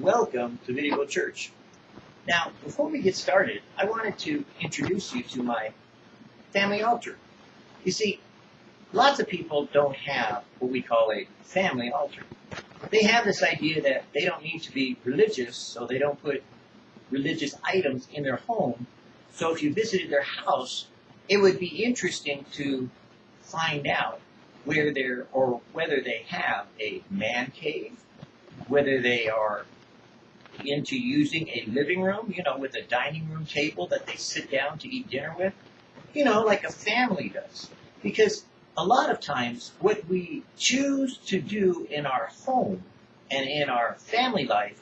welcome to Video Church. Now, before we get started, I wanted to introduce you to my family altar. You see, lots of people don't have what we call a family altar. They have this idea that they don't need to be religious, so they don't put religious items in their home. So if you visited their house, it would be interesting to find out where they're or whether they have a man cave, whether they are into using a living room, you know, with a dining room table that they sit down to eat dinner with, you know, like a family does. Because a lot of times what we choose to do in our home and in our family life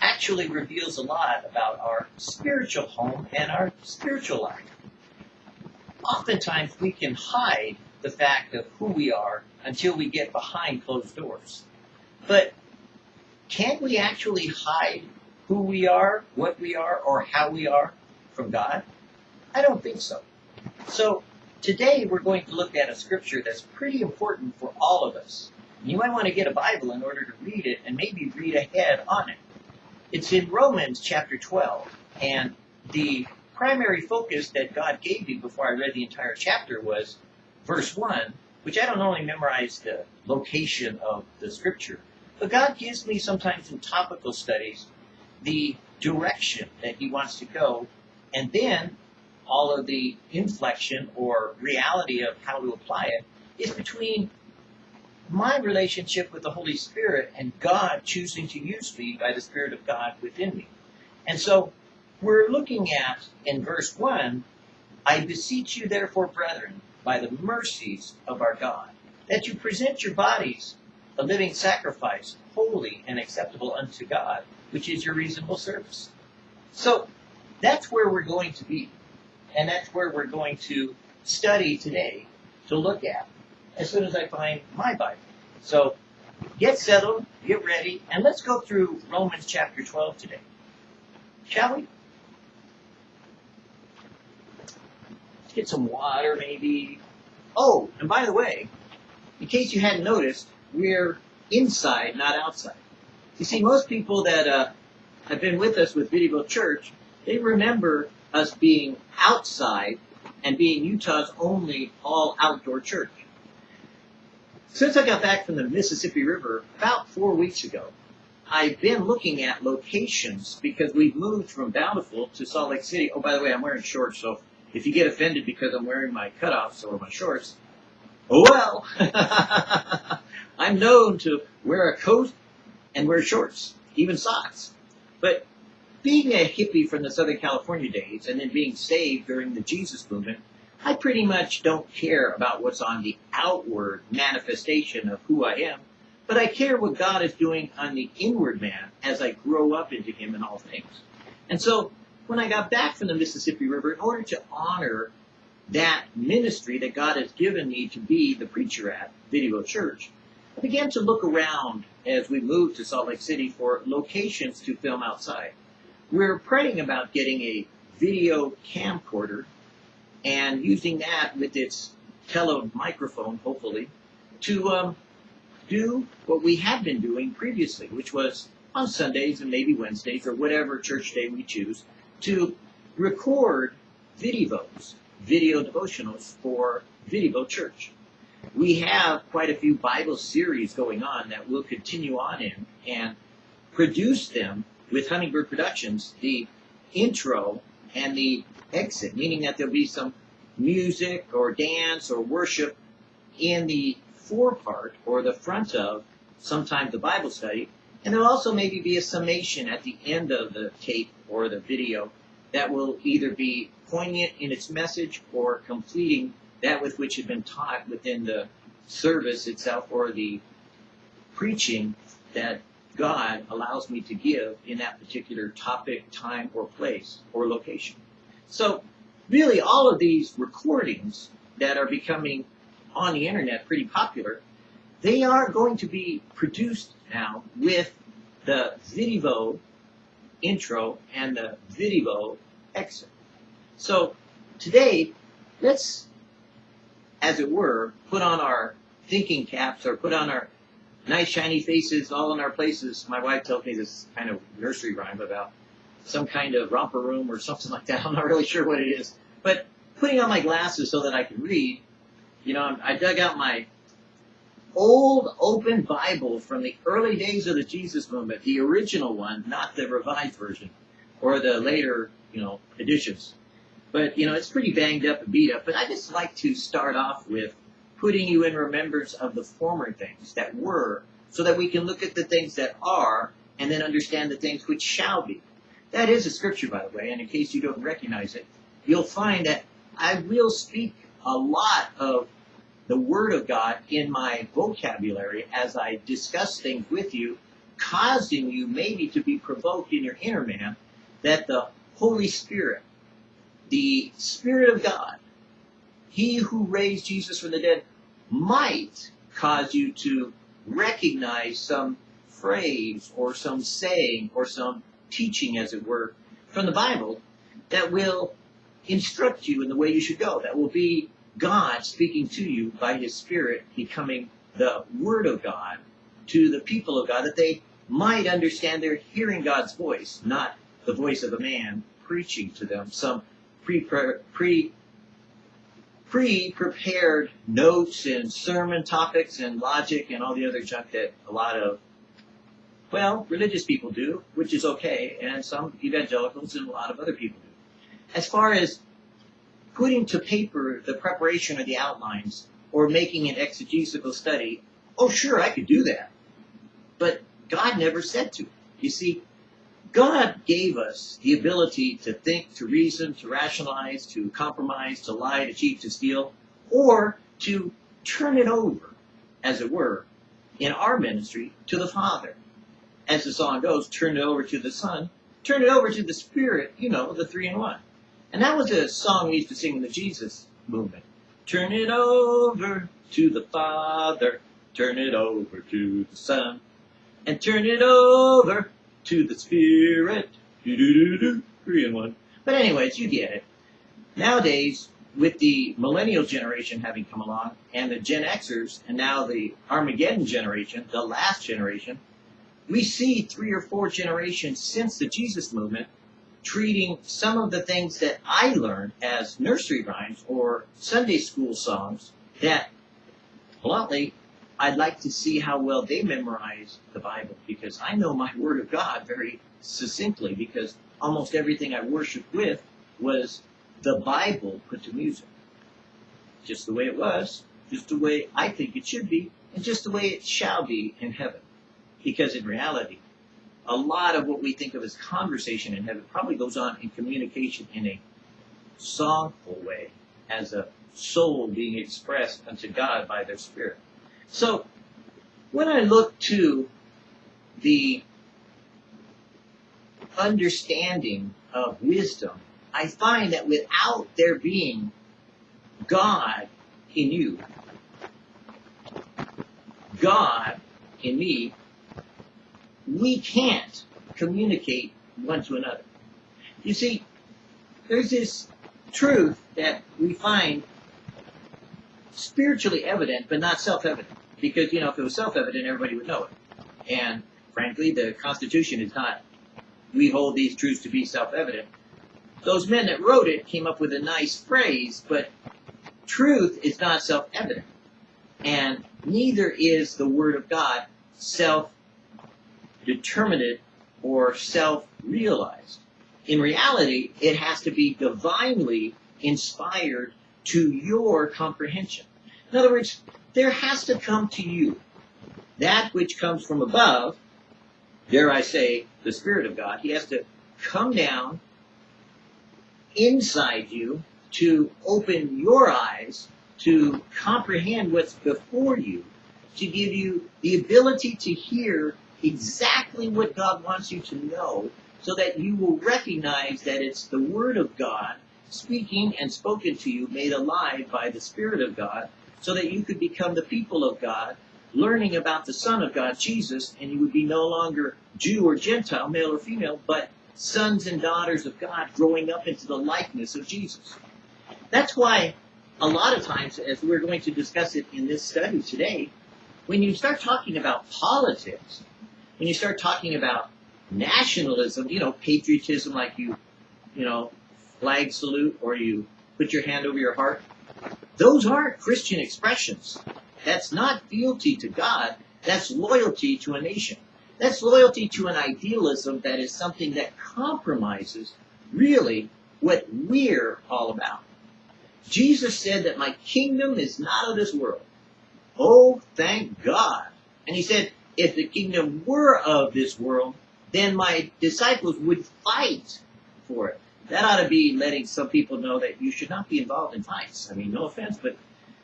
actually reveals a lot about our spiritual home and our spiritual life. Oftentimes we can hide the fact of who we are until we get behind closed doors. But can we actually hide who we are, what we are, or how we are from God? I don't think so. So today we're going to look at a scripture that's pretty important for all of us. You might want to get a Bible in order to read it and maybe read ahead on it. It's in Romans chapter 12, and the primary focus that God gave me before I read the entire chapter was verse 1, which I don't only memorize the location of the scripture, but God gives me sometimes in topical studies the direction that He wants to go, and then all of the inflection or reality of how to apply it is between my relationship with the Holy Spirit and God choosing to use me by the Spirit of God within me. And so we're looking at in verse 1 I beseech you, therefore, brethren, by the mercies of our God, that you present your bodies a living sacrifice, holy and acceptable unto God, which is your reasonable service. So that's where we're going to be. And that's where we're going to study today to look at as soon as I find my Bible. So get settled, get ready, and let's go through Romans chapter 12 today. Shall we? Get some water maybe. Oh, and by the way, in case you hadn't noticed, we're inside, not outside. You see, most people that uh, have been with us with Video Church, they remember us being outside and being Utah's only all outdoor church. Since I got back from the Mississippi River about four weeks ago, I've been looking at locations because we've moved from Bountiful to Salt Lake City. Oh, by the way, I'm wearing shorts, so if you get offended because I'm wearing my cutoffs or my shorts, oh well. I'm known to wear a coat and wear shorts, even socks. But being a hippie from the Southern California days and then being saved during the Jesus movement, I pretty much don't care about what's on the outward manifestation of who I am, but I care what God is doing on the inward man as I grow up into Him in all things. And so, when I got back from the Mississippi River, in order to honor that ministry that God has given me to be the preacher at Video Church, I began to look around as we moved to Salt Lake City for locations to film outside. We're praying about getting a video camcorder and using that with its tele microphone, hopefully, to um, do what we had been doing previously, which was on Sundays and maybe Wednesdays or whatever church day we choose, to record videos, video devotionals for Video Church we have quite a few Bible series going on that we'll continue on in and produce them with Hummingbird Productions, the intro and the exit, meaning that there'll be some music or dance or worship in the forepart or the front of sometimes the Bible study. And there'll also maybe be a summation at the end of the tape or the video that will either be poignant in its message or completing that with which had been taught within the service itself or the preaching that God allows me to give in that particular topic, time, or place or location. So, really, all of these recordings that are becoming on the internet pretty popular, they are going to be produced now with the Video intro and the Video exit. So, today, let's as it were, put on our thinking caps or put on our nice shiny faces all in our places. My wife tells me this kind of nursery rhyme about some kind of romper room or something like that. I'm not really sure what it is. But putting on my glasses so that I can read, you know, I dug out my old open Bible from the early days of the Jesus movement, the original one, not the revised version or the later, you know, editions. But, you know, it's pretty banged up and beat up. But I just like to start off with putting you in remembrance of the former things that were so that we can look at the things that are and then understand the things which shall be. That is a scripture, by the way, and in case you don't recognize it, you'll find that I will speak a lot of the Word of God in my vocabulary as I discuss things with you, causing you maybe to be provoked in your inner man that the Holy Spirit, the Spirit of God, He who raised Jesus from the dead, might cause you to recognize some phrase or some saying or some teaching, as it were, from the Bible that will instruct you in the way you should go. That will be God speaking to you by His Spirit, becoming the Word of God to the people of God, that they might understand they're hearing God's voice, not the voice of a man preaching to them some pre pre pre prepared notes and sermon topics and logic and all the other junk that a lot of well, religious people do, which is okay, and some evangelicals and a lot of other people do. As far as putting to paper the preparation or the outlines or making an exegetical study, oh, sure, I could do that. But God never said to. You see, God gave us the ability to think, to reason, to rationalize, to compromise, to lie, to cheat, to steal, or to turn it over, as it were, in our ministry to the Father as the song goes, turn it over to the Son, turn it over to the Spirit, you know, the three in one. And that was a song we used to sing in the Jesus movement. Turn it over to the Father, turn it over to the Son, and turn it over to the Spirit. Do-do-do-do, three in one. But anyways, you get it. Nowadays, with the millennial generation having come along, and the Gen Xers, and now the Armageddon generation, the last generation, we see three or four generations since the Jesus movement treating some of the things that I learned as nursery rhymes or Sunday school songs that, bluntly, I'd like to see how well they memorize the Bible because I know my Word of God very succinctly because almost everything I worshiped with was the Bible put to music. Just the way it was, just the way I think it should be, and just the way it shall be in heaven. Because in reality, a lot of what we think of as conversation in heaven probably goes on in communication in a songful way, as a soul being expressed unto God by their spirit. So, when I look to the understanding of wisdom, I find that without there being God in you, God in me, we can't communicate one to another. You see, there's this truth that we find spiritually evident, but not self-evident. Because, you know, if it was self-evident, everybody would know it. And frankly, the Constitution is not, we hold these truths to be self-evident. Those men that wrote it came up with a nice phrase, but truth is not self-evident. And neither is the Word of God self determinate or self-realized. In reality, it has to be divinely inspired to your comprehension. In other words, there has to come to you that which comes from above, dare I say, the Spirit of God. He has to come down inside you to open your eyes to comprehend what's before you, to give you the ability to hear exactly what God wants you to know so that you will recognize that it's the Word of God speaking and spoken to you, made alive by the Spirit of God, so that you could become the people of God, learning about the Son of God, Jesus, and you would be no longer Jew or Gentile, male or female, but sons and daughters of God growing up into the likeness of Jesus. That's why a lot of times, as we're going to discuss it in this study today, when you start talking about politics, when you start talking about nationalism, you know, patriotism, like you, you know, flag salute or you put your hand over your heart, those aren't Christian expressions. That's not fealty to God. That's loyalty to a nation. That's loyalty to an idealism that is something that compromises really what we're all about. Jesus said that my kingdom is not of this world. Oh, thank God. And he said, if the kingdom were of this world, then my disciples would fight for it. That ought to be letting some people know that you should not be involved in fights. I mean, no offense, but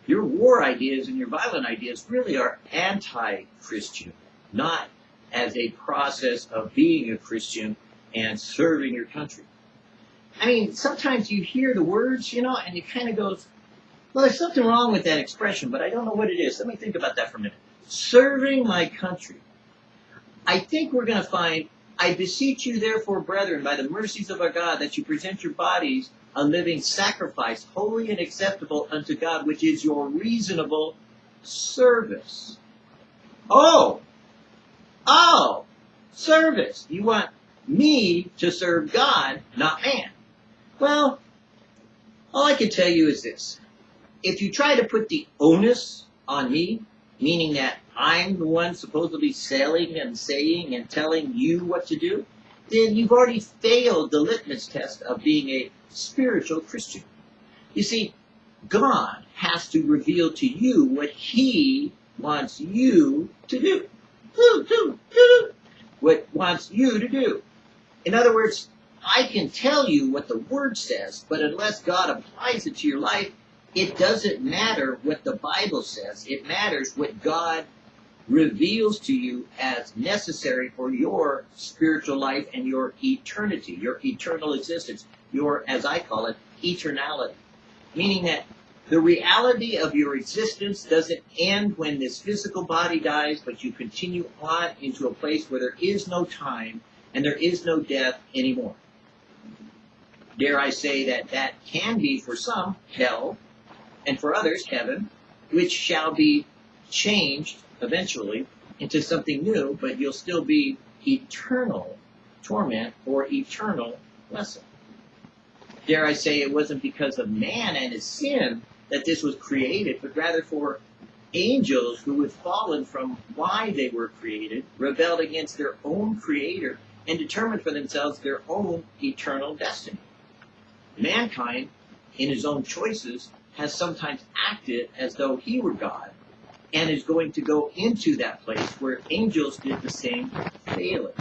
your war ideas and your violent ideas really are anti-Christian, not as a process of being a Christian and serving your country. I mean, sometimes you hear the words, you know, and you kind of goes, well, there's something wrong with that expression, but I don't know what it is. Let me think about that for a minute. Serving my country. I think we're going to find, I beseech you therefore, brethren, by the mercies of our God, that you present your bodies a living sacrifice, holy and acceptable unto God, which is your reasonable service. Oh! Oh! Service. You want me to serve God, not man. Well, all I can tell you is this. If you try to put the onus on me, meaning that I'm the one supposedly selling and saying and telling you what to do, then you've already failed the litmus test of being a spiritual Christian. You see, God has to reveal to you what He wants you to do. What wants you to do. In other words, I can tell you what the Word says, but unless God applies it to your life, it doesn't matter what the Bible says. It matters what God reveals to you as necessary for your spiritual life and your eternity, your eternal existence, your, as I call it, eternality. Meaning that the reality of your existence doesn't end when this physical body dies, but you continue on into a place where there is no time and there is no death anymore dare I say that that can be for some hell, and for others heaven, which shall be changed eventually into something new, but you'll still be eternal torment or eternal blessing. Dare I say it wasn't because of man and his sin that this was created, but rather for angels who had fallen from why they were created, rebelled against their own creator, and determined for themselves their own eternal destiny mankind, in his own choices, has sometimes acted as though he were God and is going to go into that place where angels did the same failing.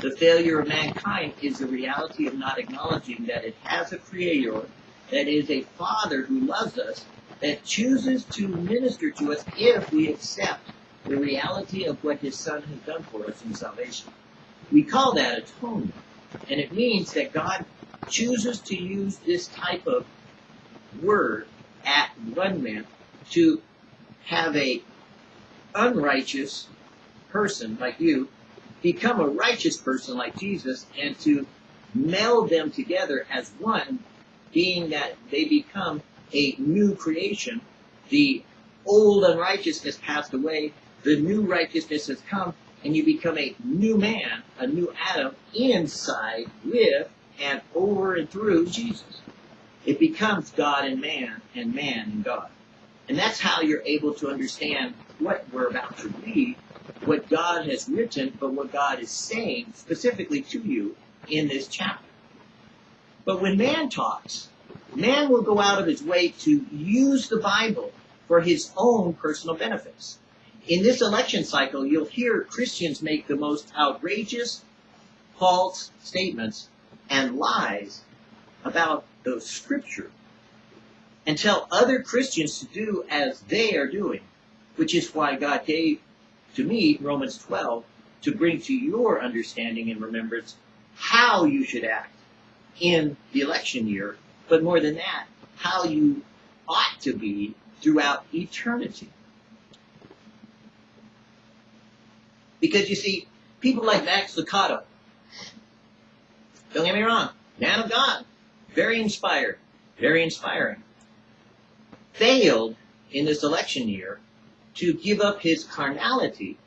The failure of mankind is the reality of not acknowledging that it has a creator, that is a father who loves us, that chooses to minister to us if we accept the reality of what his son has done for us in salvation. We call that atonement. And it means that God chooses to use this type of word at one man to have a unrighteous person like you become a righteous person like Jesus and to meld them together as one, being that they become a new creation. The old unrighteousness passed away, the new righteousness has come, and you become a new man, a new Adam inside with and over and through Jesus. It becomes God and man, and man and God. And that's how you're able to understand what we're about to read, what God has written, but what God is saying specifically to you in this chapter. But when man talks, man will go out of his way to use the Bible for his own personal benefits. In this election cycle, you'll hear Christians make the most outrageous, false statements and lies about the scripture and tell other Christians to do as they are doing, which is why God gave to me Romans 12 to bring to your understanding and remembrance how you should act in the election year, but more than that, how you ought to be throughout eternity. Because you see, people like Max Lucado, don't get me wrong. Man of God. Very inspired. Very inspiring. Failed in this election year to give up his carnality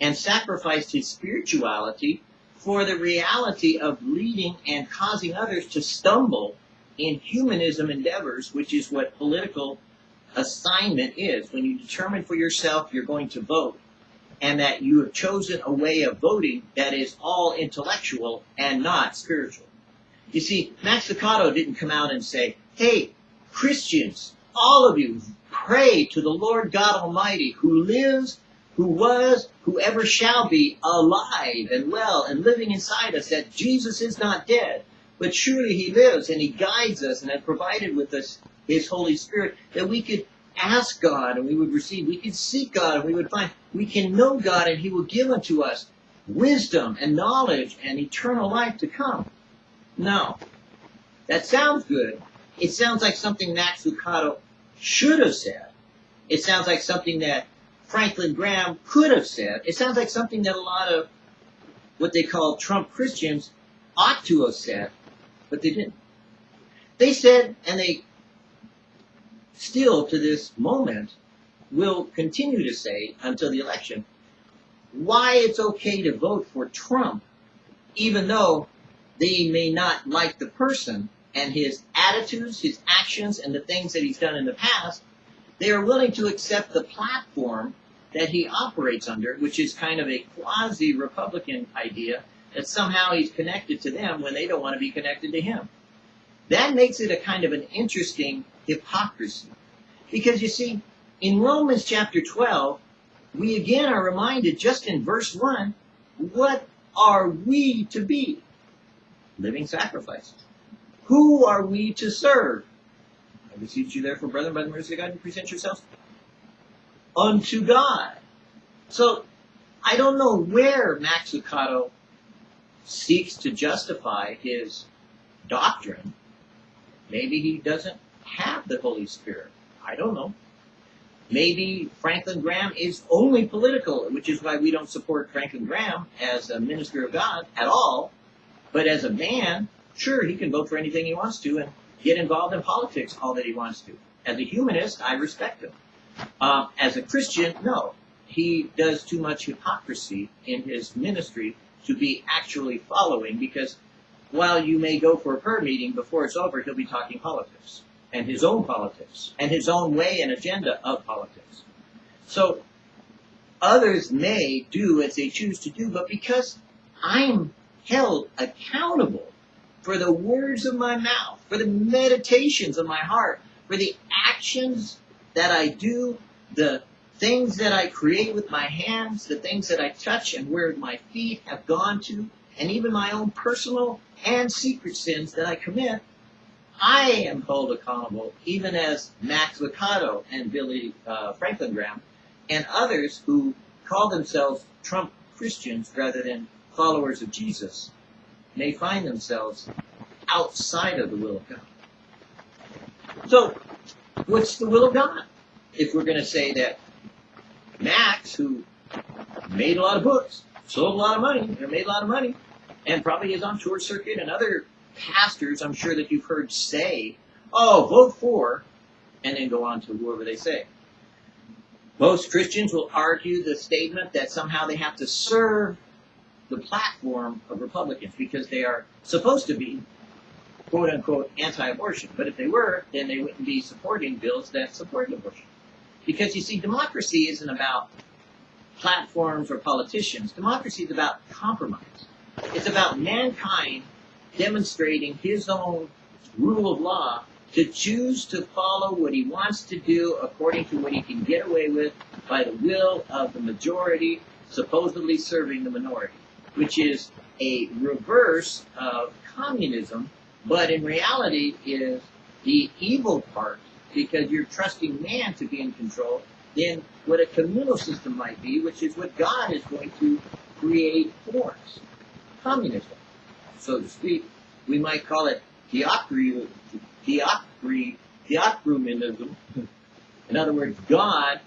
and sacrificed his spirituality for the reality of leading and causing others to stumble in humanism endeavors, which is what political assignment is. When you determine for yourself you're going to vote, and that you have chosen a way of voting that is all intellectual and not spiritual. You see, Max Lucado didn't come out and say, hey, Christians, all of you, pray to the Lord God Almighty who lives, who was, who ever shall be alive and well and living inside us, that Jesus is not dead, but surely he lives and he guides us and has provided with us his Holy Spirit that we could ask God and we would receive. We could seek God and we would find. We can know God and He will give unto us wisdom and knowledge and eternal life to come. Now, That sounds good. It sounds like something Max Lucado should have said. It sounds like something that Franklin Graham could have said. It sounds like something that a lot of what they call Trump Christians ought to have said, but they didn't. They said, and they still to this moment will continue to say until the election why it's okay to vote for Trump, even though they may not like the person and his attitudes, his actions, and the things that he's done in the past. They are willing to accept the platform that he operates under, which is kind of a quasi Republican idea that somehow he's connected to them when they don't want to be connected to him. That makes it a kind of an interesting hypocrisy. Because you see, in Romans chapter 12, we again are reminded just in verse 1 what are we to be? Living sacrifices. Who are we to serve? I beseech you therefore, brethren, by the mercy of God, to present yourselves unto God. So, I don't know where Max Lucado seeks to justify his doctrine. Maybe he doesn't have the Holy Spirit. I don't know. Maybe Franklin Graham is only political, which is why we don't support Franklin Graham as a minister of God at all. But as a man, sure, he can vote for anything he wants to and get involved in politics all that he wants to. As a humanist, I respect him. Uh, as a Christian, no. He does too much hypocrisy in his ministry to be actually following because while you may go for a prayer meeting, before it's over, he'll be talking politics and his own politics and his own way and agenda of politics. So others may do as they choose to do, but because I'm held accountable for the words of my mouth, for the meditations of my heart, for the actions that I do, the things that I create with my hands, the things that I touch and where my feet have gone to, and even my own personal and secret sins that I commit, I am held accountable, even as Max Lucado and Billy uh, Franklin Graham and others who call themselves Trump Christians rather than followers of Jesus may find themselves outside of the will of God. So, what's the will of God? If we're going to say that Max, who made a lot of books, sold a lot of money, or made a lot of money, and probably is on tour circuit and other pastors I'm sure that you've heard say, oh, vote for, and then go on to whoever they say. Most Christians will argue the statement that somehow they have to serve the platform of Republicans because they are supposed to be quote unquote anti-abortion. But if they were, then they wouldn't be supporting bills that support abortion. Because you see, democracy isn't about platforms or politicians. Democracy is about compromise. It's about mankind demonstrating his own rule of law to choose to follow what he wants to do according to what he can get away with by the will of the majority, supposedly serving the minority, which is a reverse of communism, but in reality is the evil part because you're trusting man to be in control than what a communal system might be, which is what God is going to create for us. Communism so to speak. We might call it theocry, theocry, theocruminism. In other words, God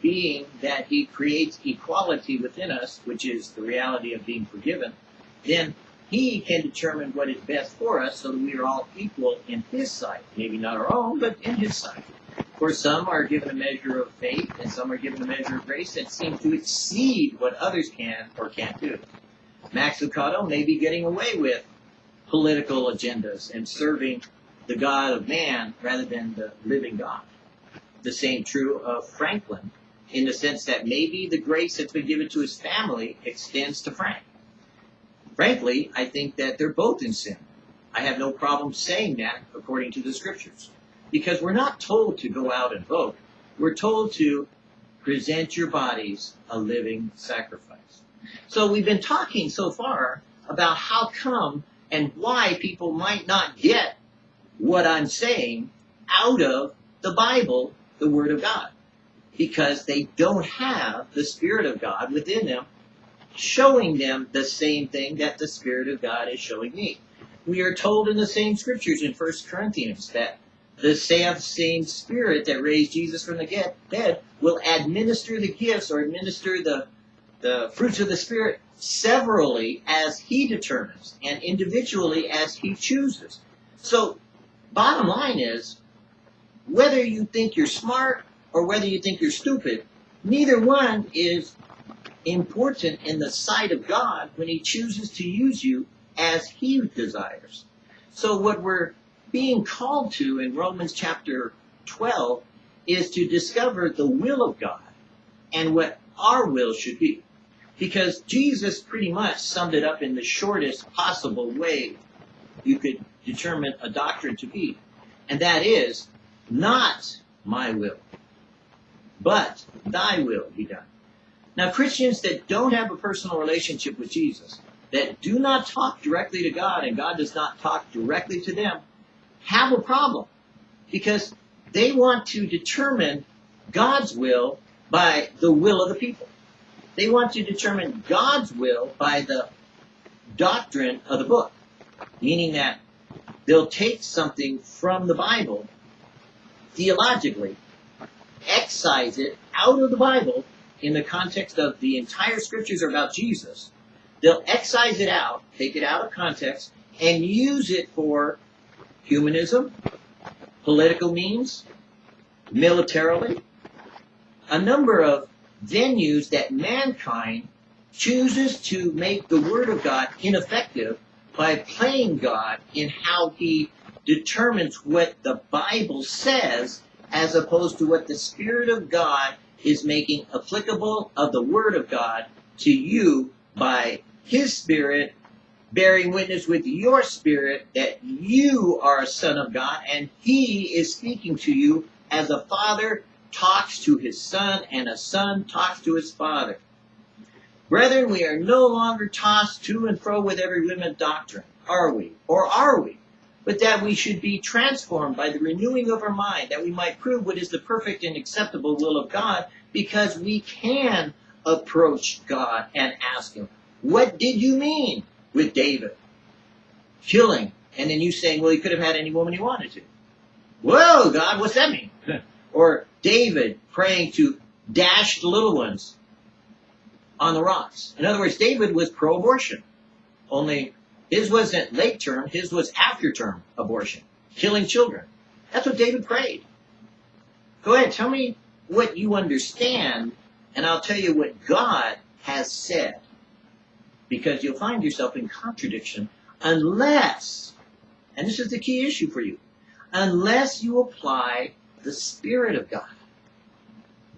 being that he creates equality within us, which is the reality of being forgiven, then he can determine what is best for us so that we are all equal in his sight. Maybe not our own, but in his sight. For some are given a measure of faith, and some are given a measure of grace that seem to exceed what others can or can't do. Max Lucado may be getting away with political agendas and serving the God of man rather than the living God. The same true of Franklin, in the sense that maybe the grace that's been given to his family extends to Frank. Frankly, I think that they're both in sin. I have no problem saying that according to the scriptures. Because we're not told to go out and vote. We're told to present your bodies a living sacrifice. So we've been talking so far about how come and why people might not get what I'm saying out of the Bible, the Word of God. Because they don't have the Spirit of God within them showing them the same thing that the Spirit of God is showing me. We are told in the same scriptures in 1 Corinthians that the same Spirit that raised Jesus from the dead will administer the gifts or administer the, the fruits of the Spirit severally as He determines and individually as He chooses. So, bottom line is, whether you think you're smart or whether you think you're stupid, neither one is important in the sight of God when He chooses to use you as He desires. So, what we're being called to in Romans chapter 12 is to discover the will of God and what our will should be. Because Jesus pretty much summed it up in the shortest possible way you could determine a doctrine to be. And that is, not my will, but thy will be done. Now, Christians that don't have a personal relationship with Jesus, that do not talk directly to God and God does not talk directly to them, have a problem because they want to determine God's will by the will of the people. They want to determine God's will by the doctrine of the book, meaning that they'll take something from the Bible theologically, excise it out of the Bible in the context of the entire scriptures are about Jesus. They'll excise it out, take it out of context, and use it for humanism, political means, militarily, a number of venues that mankind chooses to make the Word of God ineffective by playing God in how he determines what the Bible says as opposed to what the Spirit of God is making applicable of the Word of God to you by His Spirit bearing witness with your spirit that you are a son of God and He is speaking to you as a father talks to his son and a son talks to his father. Brethren, we are no longer tossed to and fro with every wind of doctrine, are we? Or are we? But that we should be transformed by the renewing of our mind, that we might prove what is the perfect and acceptable will of God, because we can approach God and ask Him, What did you mean with David? Killing. And then you saying, Well, he could have had any woman he wanted to. Whoa, God, what's that mean? or David praying to dash the little ones on the rocks. In other words, David was pro abortion. Only his wasn't late term, his was after term abortion, killing children. That's what David prayed. Go ahead, tell me what you understand, and I'll tell you what God has said. Because you'll find yourself in contradiction unless, and this is the key issue for you, unless you apply the Spirit of God.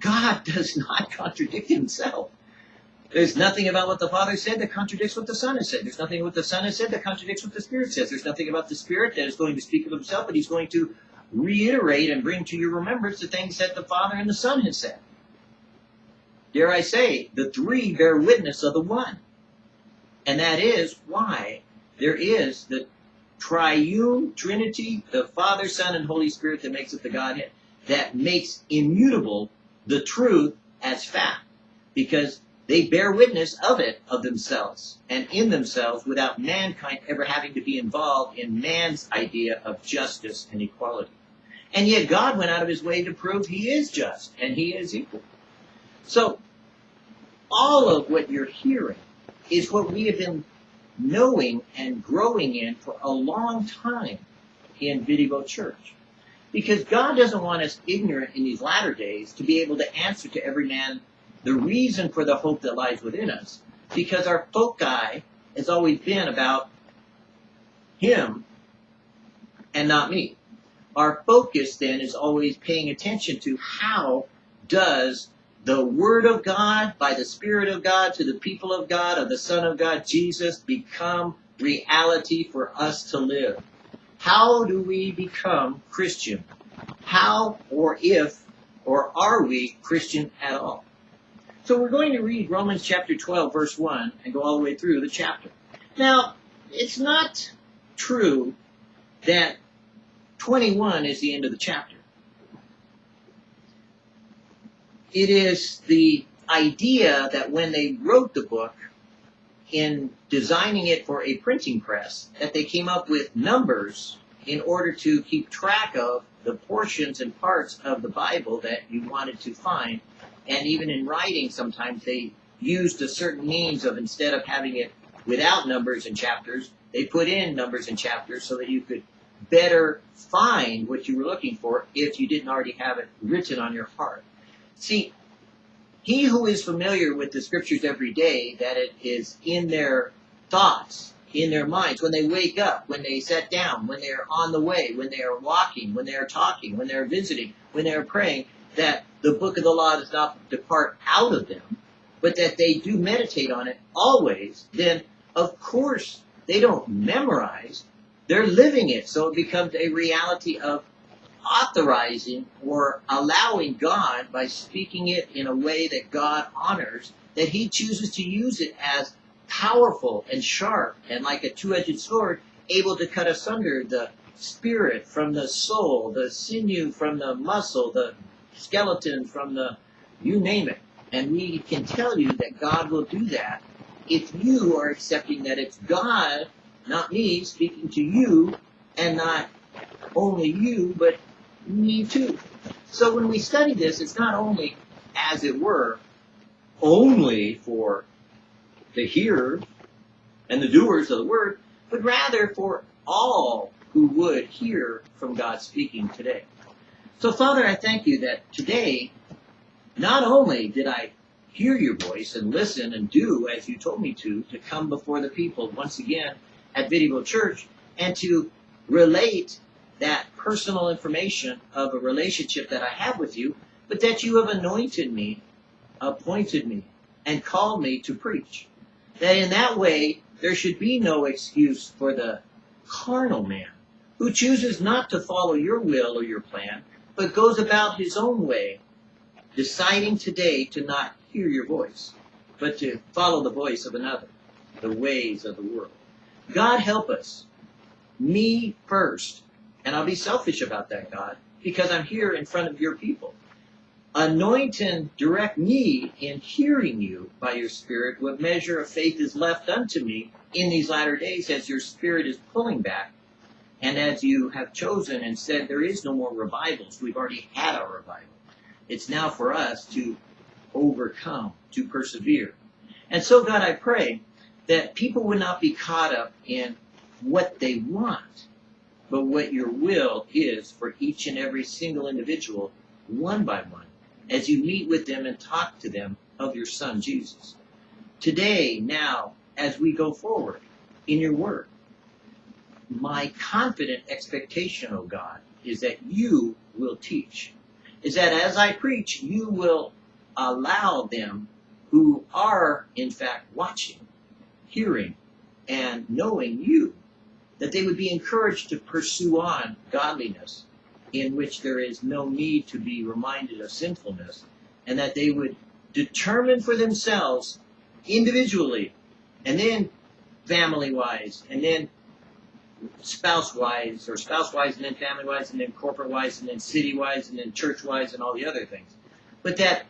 God does not contradict himself. There's nothing about what the Father said that contradicts what the Son has said. There's nothing what the Son has said that contradicts what the Spirit says. There's nothing about the Spirit that is going to speak of himself, but he's going to reiterate and bring to your remembrance the things that the Father and the Son has said. Dare I say, the three bear witness of the one. And that is why there is the triune Trinity, the Father, Son, and Holy Spirit that makes it the Godhead, that makes immutable the truth as fact. Because they bear witness of it, of themselves, and in themselves, without mankind ever having to be involved in man's idea of justice and equality. And yet God went out of his way to prove he is just and he is equal. So, all of what you're hearing is what we have been knowing and growing in for a long time in Video Church. Because God doesn't want us ignorant in these latter days to be able to answer to every man the reason for the hope that lies within us. Because our foci has always been about Him and not me. Our focus then is always paying attention to how does the Word of God, by the Spirit of God, to the people of God, of the Son of God, Jesus, become reality for us to live. How do we become Christian? How or if or are we Christian at all? So we're going to read Romans chapter 12, verse 1, and go all the way through the chapter. Now, it's not true that 21 is the end of the chapter. It is the idea that when they wrote the book, in designing it for a printing press, that they came up with numbers in order to keep track of the portions and parts of the Bible that you wanted to find. And even in writing, sometimes they used a certain means of instead of having it without numbers and chapters, they put in numbers and chapters so that you could better find what you were looking for if you didn't already have it written on your heart. See, he who is familiar with the scriptures every day, that it is in their thoughts, in their minds, when they wake up, when they sit down, when they are on the way, when they are walking, when they are talking, when they are visiting, when they are praying, that the book of the law does not depart out of them, but that they do meditate on it always, then of course they don't memorize, they're living it. So it becomes a reality of authorizing or allowing God by speaking it in a way that God honors, that he chooses to use it as powerful and sharp and like a two-edged sword, able to cut asunder the spirit from the soul, the sinew from the muscle, the skeleton from the, you name it. And we can tell you that God will do that if you are accepting that it's God, not me, speaking to you, and not only you, but me too. So when we study this, it's not only, as it were, only for the hearers and the doers of the word, but rather for all who would hear from God speaking today. So Father, I thank you that today, not only did I hear your voice and listen and do as you told me to, to come before the people once again at Video Church and to relate that personal information of a relationship that I have with you, but that you have anointed me, appointed me, and called me to preach. That in that way, there should be no excuse for the carnal man who chooses not to follow your will or your plan, but goes about his own way, deciding today to not hear your voice, but to follow the voice of another, the ways of the world. God help us. Me first and I'll be selfish about that, God, because I'm here in front of your people. Anoint and direct me in hearing you by your Spirit what measure of faith is left unto me in these latter days as your Spirit is pulling back. And as you have chosen and said, there is no more revivals. We've already had our revival. It's now for us to overcome, to persevere. And so, God, I pray that people would not be caught up in what they want, but what your will is for each and every single individual, one by one, as you meet with them and talk to them of your Son, Jesus. Today, now, as we go forward in your word, my confident expectation, O God, is that you will teach. Is that as I preach, you will allow them who are, in fact, watching, hearing, and knowing you that they would be encouraged to pursue on godliness in which there is no need to be reminded of sinfulness, and that they would determine for themselves individually, and then family wise, and then spouse wise, or spouse wise, and then family wise, and then corporate wise, and then city wise, and then church wise, and all the other things. But that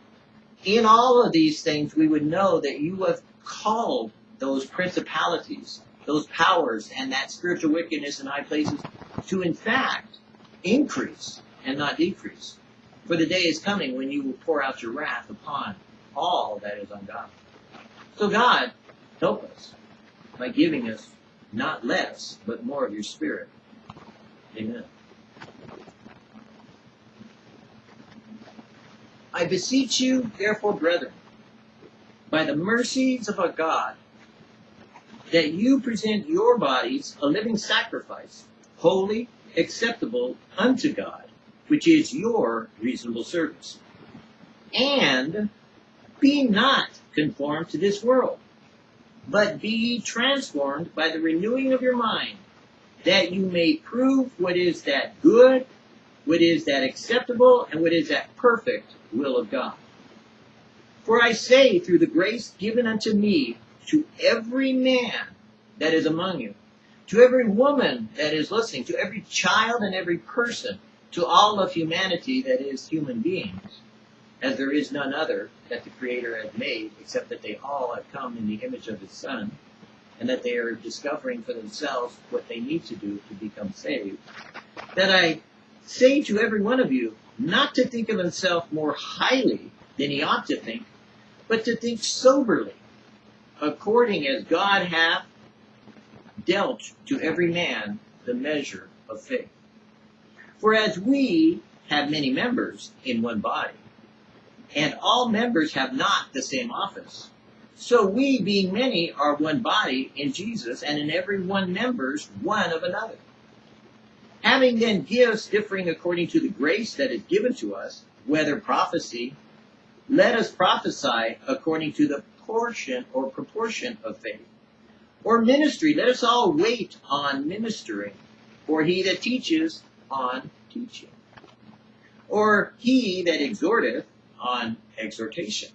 in all of these things, we would know that you have called those principalities those powers and that spiritual wickedness in high places to in fact increase and not decrease. For the day is coming when you will pour out your wrath upon all that is ungodly. So God, help us by giving us not less, but more of your spirit. Amen. I beseech you, therefore, brethren, by the mercies of our God, that you present your bodies a living sacrifice, holy, acceptable unto God, which is your reasonable service. And be not conformed to this world, but be ye transformed by the renewing of your mind, that you may prove what is that good, what is that acceptable, and what is that perfect will of God. For I say, through the grace given unto me, to every man that is among you, to every woman that is listening, to every child and every person, to all of humanity that is human beings, as there is none other that the Creator has made, except that they all have come in the image of His Son, and that they are discovering for themselves what they need to do to become saved, that I say to every one of you, not to think of himself more highly than he ought to think, but to think soberly, according as God hath dealt to every man the measure of faith. For as we have many members in one body, and all members have not the same office, so we, being many, are one body in Jesus, and in every one members one of another. Having then gifts differing according to the grace that is given to us, whether prophecy, let us prophesy according to the portion or proportion of faith. Or ministry, let us all wait on ministering, or he that teaches on teaching. Or he that exhorteth on exhortation.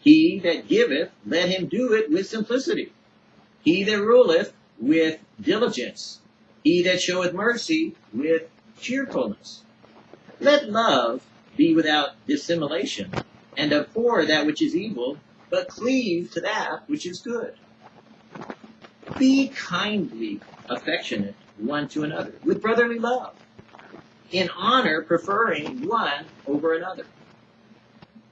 He that giveth, let him do it with simplicity. He that ruleth with diligence. He that showeth mercy with cheerfulness. Let love be without dissimulation, and abhor that which is evil, but cleave to that which is good. Be kindly affectionate one to another, with brotherly love, in honor preferring one over another.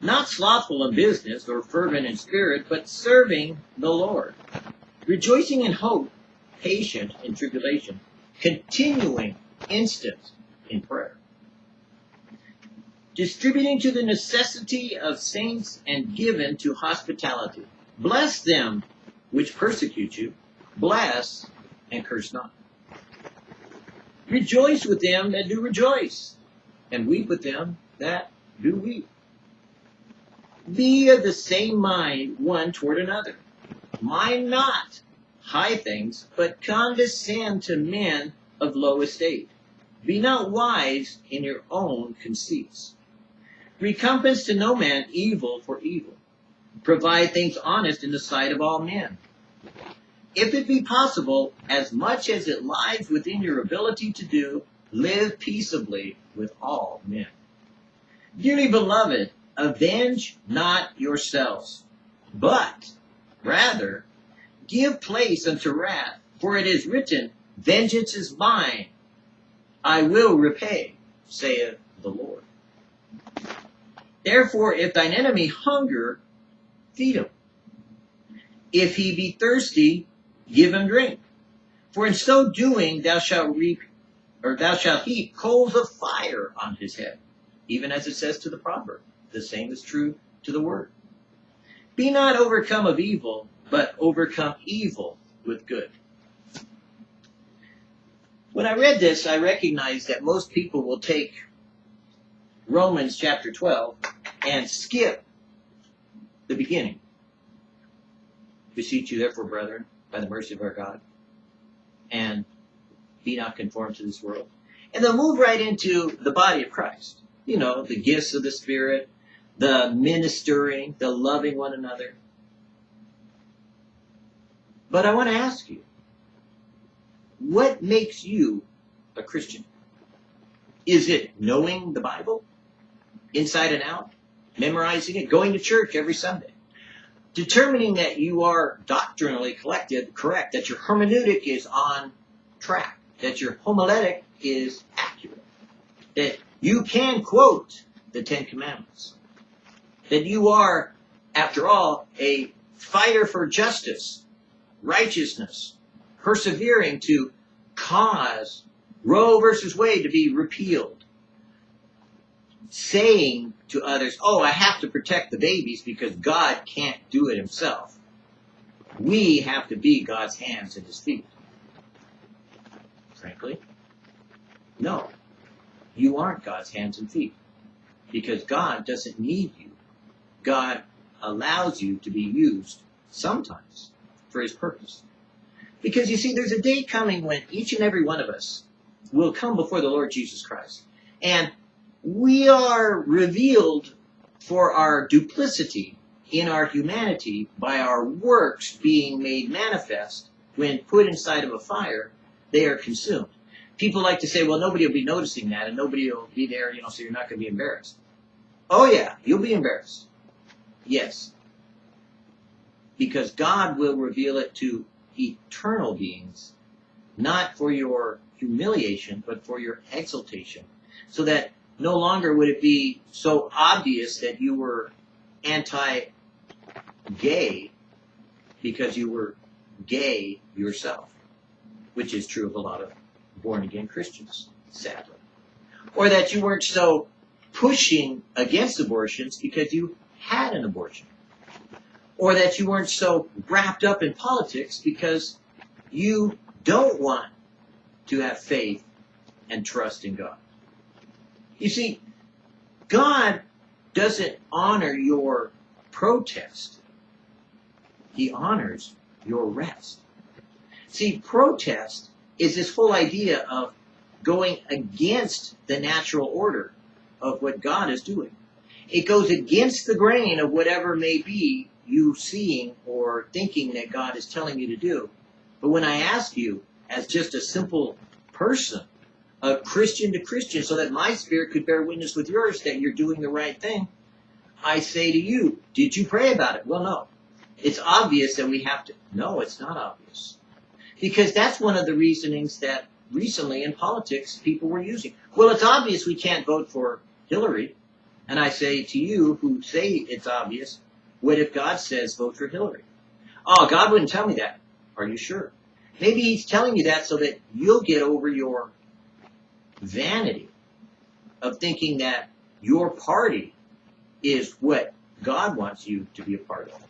Not slothful in business or fervent in spirit, but serving the Lord. Rejoicing in hope, patient in tribulation, continuing instant in prayer. Distributing to the necessity of saints and given to hospitality. Bless them which persecute you. Bless and curse not. Rejoice with them that do rejoice, and weep with them that do weep. Be of the same mind one toward another. Mind not high things, but condescend to men of low estate. Be not wise in your own conceits. Recompense to no man evil for evil. Provide things honest in the sight of all men. If it be possible, as much as it lies within your ability to do, live peaceably with all men. Dearly beloved, avenge not yourselves, but rather give place unto wrath, for it is written, Vengeance is mine, I will repay, saith the Lord. Therefore, if thine enemy hunger, feed him. If he be thirsty, give him drink. For in so doing thou shalt reap, or thou shalt heap coals of fire on his head, even as it says to the proverb. The same is true to the word. Be not overcome of evil, but overcome evil with good. When I read this, I recognized that most people will take Romans chapter 12 and skip the beginning. Beseech you therefore, brethren, by the mercy of our God, and be not conformed to this world. And they'll move right into the body of Christ. You know, the gifts of the Spirit, the ministering, the loving one another. But I want to ask you, what makes you a Christian? Is it knowing the Bible inside and out, memorizing it, going to church every Sunday, determining that you are doctrinally collected, correct, that your hermeneutic is on track, that your homiletic is accurate, that you can quote the Ten Commandments, that you are, after all, a fighter for justice, righteousness, persevering to cause Roe versus Wade to be repealed, saying to others, oh, I have to protect the babies because God can't do it himself. We have to be God's hands and his feet. Frankly, no. You aren't God's hands and feet because God doesn't need you. God allows you to be used sometimes for his purpose. Because you see, there's a day coming when each and every one of us will come before the Lord Jesus Christ. And we are revealed for our duplicity in our humanity by our works being made manifest when put inside of a fire, they are consumed. People like to say, well, nobody will be noticing that and nobody will be there, you know, so you're not going to be embarrassed. Oh yeah, you'll be embarrassed. Yes. Because God will reveal it to eternal beings, not for your humiliation, but for your exaltation. So that no longer would it be so obvious that you were anti-gay because you were gay yourself, which is true of a lot of born-again Christians, sadly. Or that you weren't so pushing against abortions because you had an abortion. Or that you weren't so wrapped up in politics because you don't want to have faith and trust in God. You see, God doesn't honor your protest. He honors your rest. See, protest is this whole idea of going against the natural order of what God is doing. It goes against the grain of whatever may be you seeing or thinking that God is telling you to do. But when I ask you, as just a simple person, a Christian to Christian, so that my spirit could bear witness with yours that you're doing the right thing, I say to you, did you pray about it? Well, no. It's obvious that we have to. No, it's not obvious. Because that's one of the reasonings that recently in politics people were using. Well, it's obvious we can't vote for Hillary. And I say to you who say it's obvious, what if God says vote for Hillary? Oh, God wouldn't tell me that. Are you sure? Maybe he's telling you that so that you'll get over your vanity of thinking that your party is what God wants you to be a part of.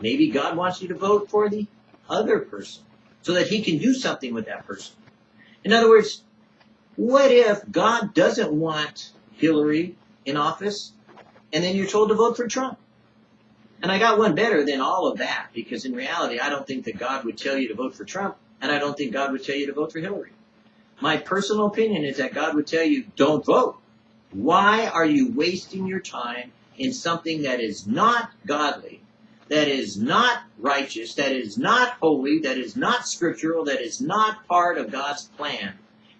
Maybe God wants you to vote for the other person so that he can do something with that person. In other words, what if God doesn't want Hillary in office, and then you're told to vote for Trump. And I got one better than all of that, because in reality, I don't think that God would tell you to vote for Trump, and I don't think God would tell you to vote for Hillary. My personal opinion is that God would tell you, don't vote. Why are you wasting your time in something that is not godly, that is not righteous, that is not holy, that is not scriptural, that is not part of God's plan?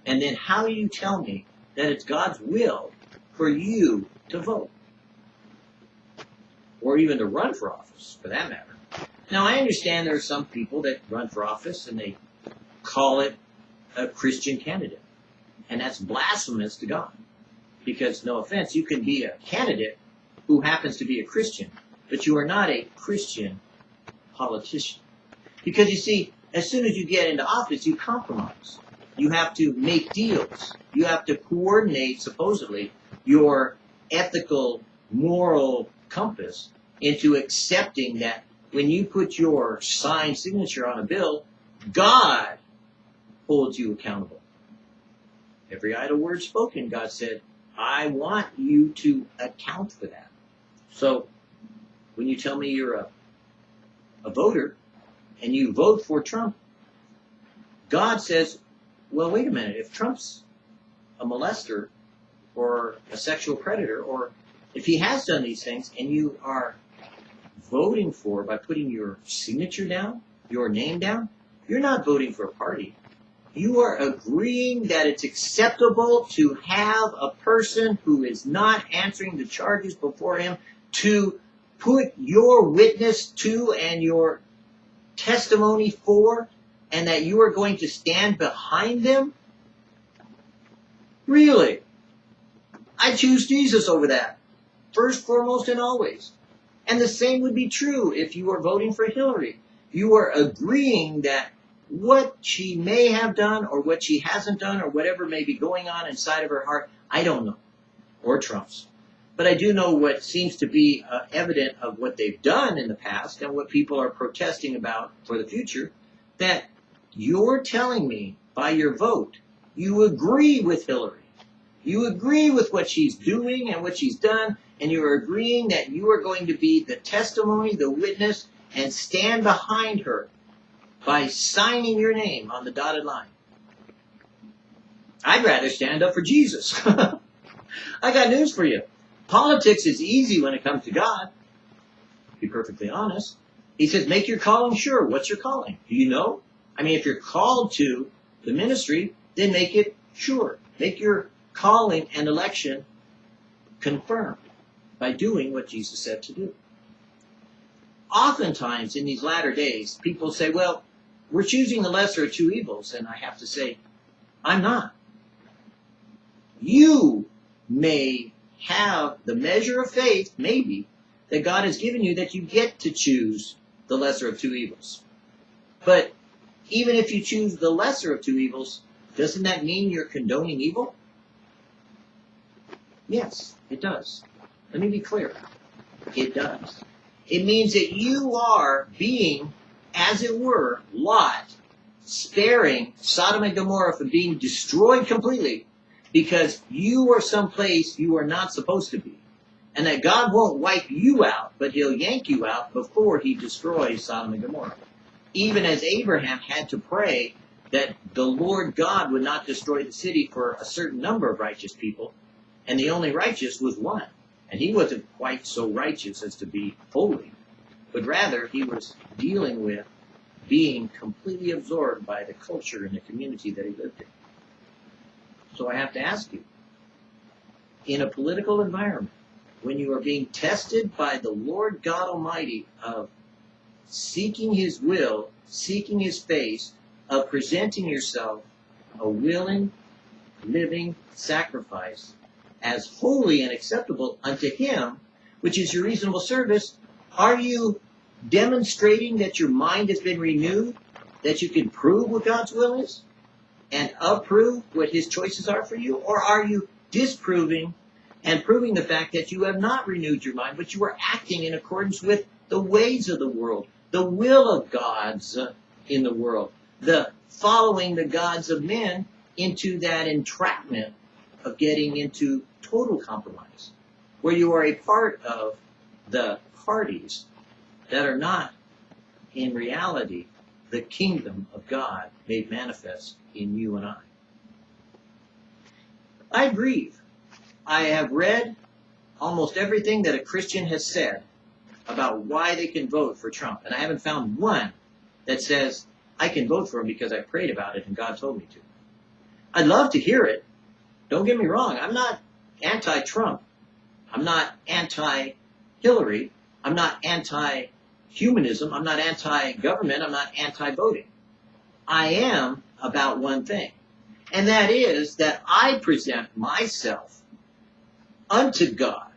And then how you tell me that it's God's will for you to vote. Or even to run for office, for that matter. Now, I understand there are some people that run for office and they call it a Christian candidate. And that's blasphemous to God. Because, no offense, you can be a candidate who happens to be a Christian, but you are not a Christian politician. Because you see, as soon as you get into office, you compromise. You have to make deals. You have to coordinate, supposedly, your ethical, moral compass into accepting that when you put your signed signature on a bill, God holds you accountable. Every idle word spoken, God said, I want you to account for that. So, when you tell me you're a, a voter and you vote for Trump, God says, well, wait a minute, if Trump's a molester, or a sexual predator, or if he has done these things and you are voting for by putting your signature down, your name down, you're not voting for a party. You are agreeing that it's acceptable to have a person who is not answering the charges before him to put your witness to and your testimony for, and that you are going to stand behind them? Really? I choose Jesus over that. First, foremost, and always. And the same would be true if you are voting for Hillary. You are agreeing that what she may have done or what she hasn't done or whatever may be going on inside of her heart, I don't know. or Trump's. But I do know what seems to be uh, evident of what they've done in the past and what people are protesting about for the future, that you're telling me by your vote you agree with Hillary. You agree with what she's doing and what she's done, and you're agreeing that you are going to be the testimony, the witness, and stand behind her by signing your name on the dotted line. I'd rather stand up for Jesus. I got news for you. Politics is easy when it comes to God. To be perfectly honest. He says, make your calling sure. What's your calling? Do you know? I mean, if you're called to the ministry, then make it sure. Make your calling and election confirmed by doing what Jesus said to do. Oftentimes in these latter days, people say, well, we're choosing the lesser of two evils. And I have to say, I'm not. You may have the measure of faith, maybe, that God has given you that you get to choose the lesser of two evils. But even if you choose the lesser of two evils, doesn't that mean you're condoning evil? Yes, it does. Let me be clear. It does. It means that you are being, as it were, Lot, sparing Sodom and Gomorrah from being destroyed completely because you are someplace you are not supposed to be. And that God won't wipe you out, but he'll yank you out before he destroys Sodom and Gomorrah. Even as Abraham had to pray that the Lord God would not destroy the city for a certain number of righteous people, and the only righteous was one. And he wasn't quite so righteous as to be holy, but rather he was dealing with being completely absorbed by the culture and the community that he lived in. So I have to ask you, in a political environment, when you are being tested by the Lord God Almighty of seeking His will, seeking His face, of presenting yourself a willing, living sacrifice as holy and acceptable unto Him, which is your reasonable service, are you demonstrating that your mind has been renewed, that you can prove what God's will is? and approve what his choices are for you? Or are you disproving and proving the fact that you have not renewed your mind, but you are acting in accordance with the ways of the world, the will of God's uh, in the world, the following the gods of men into that entrapment of getting into total compromise, where you are a part of the parties that are not in reality the kingdom of God made manifest in you and I. I grieve. I have read almost everything that a Christian has said about why they can vote for Trump, and I haven't found one that says, I can vote for him because I prayed about it and God told me to. I'd love to hear it. Don't get me wrong. I'm not anti-Trump. I'm not anti-Hillary. I'm not anti humanism. I'm not anti-government. I'm not anti-voting. I am about one thing. And that is that I present myself unto God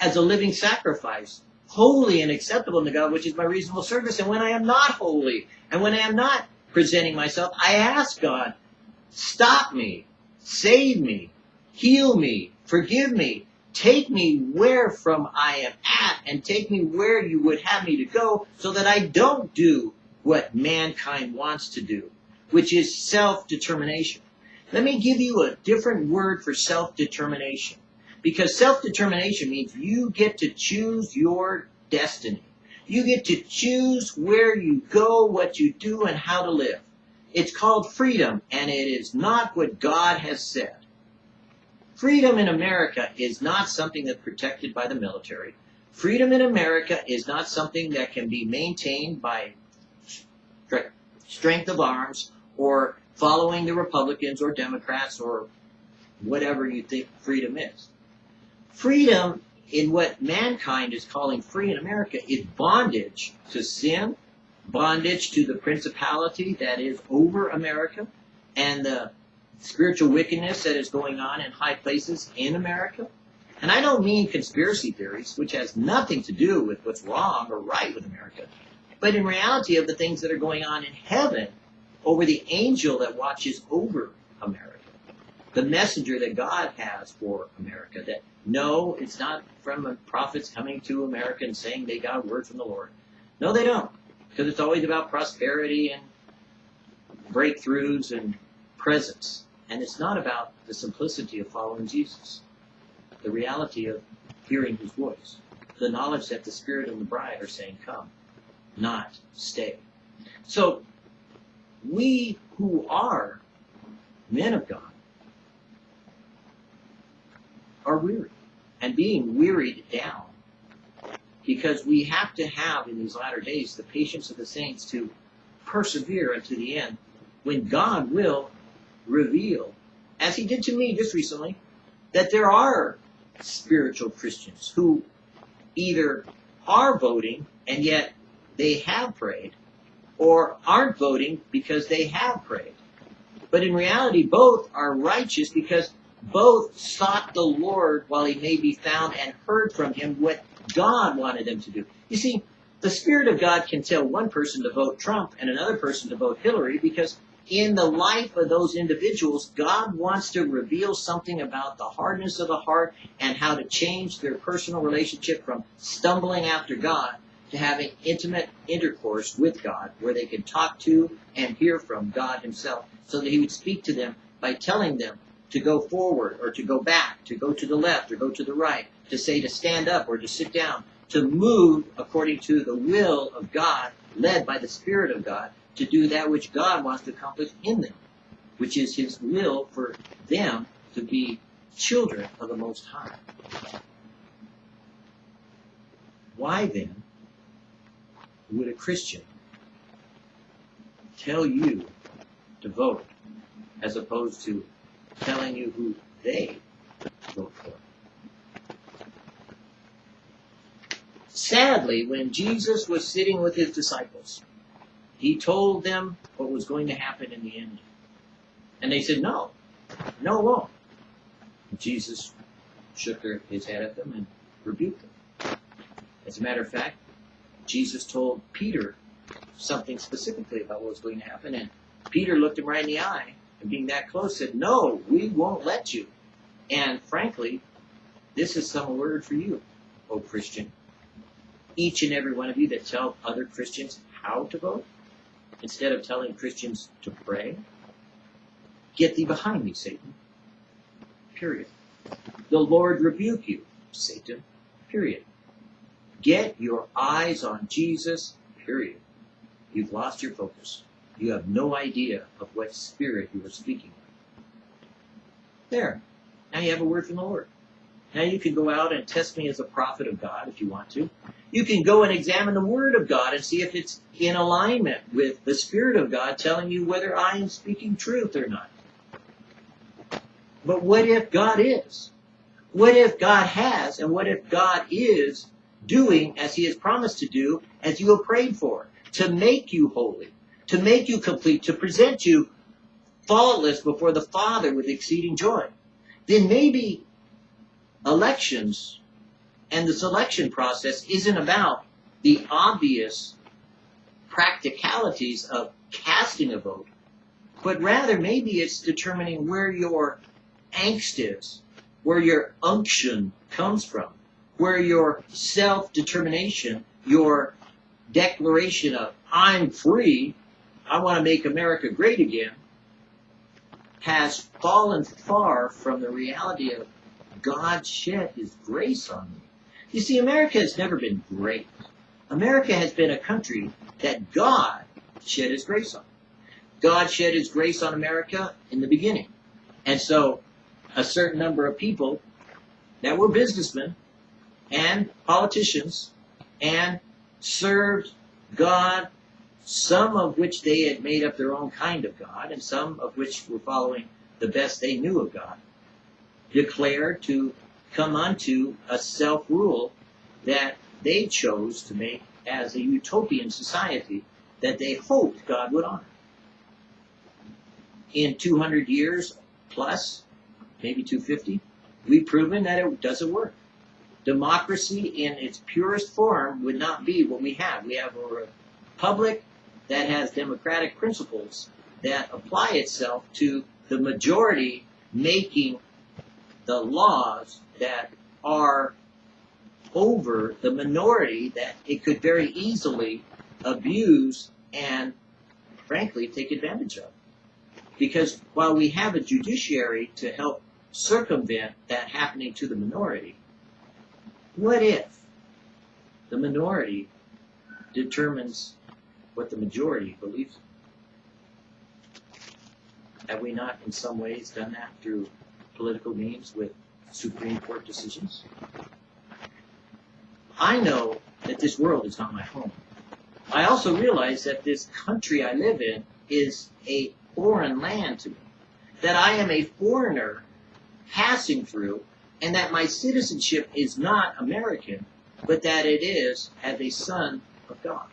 as a living sacrifice, holy and acceptable to God, which is my reasonable service. And when I am not holy, and when I am not presenting myself, I ask God, stop me, save me, heal me, forgive me, Take me where from I am at and take me where you would have me to go so that I don't do what mankind wants to do, which is self-determination. Let me give you a different word for self-determination. Because self-determination means you get to choose your destiny. You get to choose where you go, what you do, and how to live. It's called freedom, and it is not what God has said. Freedom in America is not something that's protected by the military. Freedom in America is not something that can be maintained by strength of arms or following the Republicans or Democrats or whatever you think freedom is. Freedom in what mankind is calling free in America is bondage to sin, bondage to the principality that is over America, and the spiritual wickedness that is going on in high places in America. And I don't mean conspiracy theories, which has nothing to do with what's wrong or right with America, but in reality of the things that are going on in heaven over the angel that watches over America. the messenger that God has for America. That no, it's not from prophets coming to America and saying they got a word from the Lord. No, they don't. Because it's always about prosperity and breakthroughs and presence. And it's not about the simplicity of following Jesus. The reality of hearing his voice. The knowledge that the Spirit and the bride are saying, come, not stay. So, we who are men of God are weary and being wearied down because we have to have in these latter days the patience of the saints to persevere unto the end when God will reveal, as he did to me just recently, that there are spiritual Christians who either are voting and yet they have prayed, or aren't voting because they have prayed. But in reality, both are righteous because both sought the Lord while he may be found and heard from him what God wanted them to do. You see, the Spirit of God can tell one person to vote Trump and another person to vote Hillary because in the life of those individuals, God wants to reveal something about the hardness of the heart and how to change their personal relationship from stumbling after God to having intimate intercourse with God where they can talk to and hear from God Himself so that He would speak to them by telling them to go forward or to go back, to go to the left or go to the right, to say to stand up or to sit down, to move according to the will of God, led by the Spirit of God, to do that which God wants to accomplish in them, which is His will for them to be children of the Most High. Why then would a Christian tell you to vote as opposed to telling you who they vote for? Sadly, when Jesus was sitting with his disciples, he told them what was going to happen in the end. And they said, No, no, it won't. Jesus shook his head at them and rebuked them. As a matter of fact, Jesus told Peter something specifically about what was going to happen, and Peter looked him right in the eye, and being that close, said, No, we won't let you. And frankly, this is some word for you, O Christian. Each and every one of you that tell other Christians how to vote, instead of telling Christians to pray, get thee behind me, Satan. Period. The Lord rebuke you, Satan. Period. Get your eyes on Jesus, period. You've lost your focus. You have no idea of what spirit you are speaking with. There. Now you have a word from the Lord. Now you can go out and test me as a prophet of God if you want to. You can go and examine the Word of God and see if it's in alignment with the Spirit of God telling you whether I am speaking truth or not. But what if God is? What if God has? And what if God is doing as He has promised to do as you have prayed for? To make you holy, to make you complete, to present you faultless before the Father with exceeding joy. Then maybe elections and the selection process isn't about the obvious practicalities of casting a vote, but rather maybe it's determining where your angst is, where your unction comes from, where your self determination, your declaration of, I'm free, I want to make America great again, has fallen far from the reality of God shed His grace on me. You see, America has never been great. America has been a country that God shed His grace on. God shed His grace on America in the beginning. And so a certain number of people that were businessmen and politicians and served God, some of which they had made up their own kind of God, and some of which were following the best they knew of God, declared to come unto a self-rule that they chose to make as a utopian society that they hoped God would honor. In 200 years plus, maybe 250, we've proven that it doesn't work. Democracy in its purest form would not be what we have. We have a republic that has democratic principles that apply itself to the majority making the laws that are over the minority that it could very easily abuse and, frankly, take advantage of. Because while we have a judiciary to help circumvent that happening to the minority, what if the minority determines what the majority believes? Have we not, in some ways, done that through political means with Supreme Court decisions? I know that this world is not my home. I also realize that this country I live in is a foreign land to me. That I am a foreigner passing through, and that my citizenship is not American, but that it is as a son of God.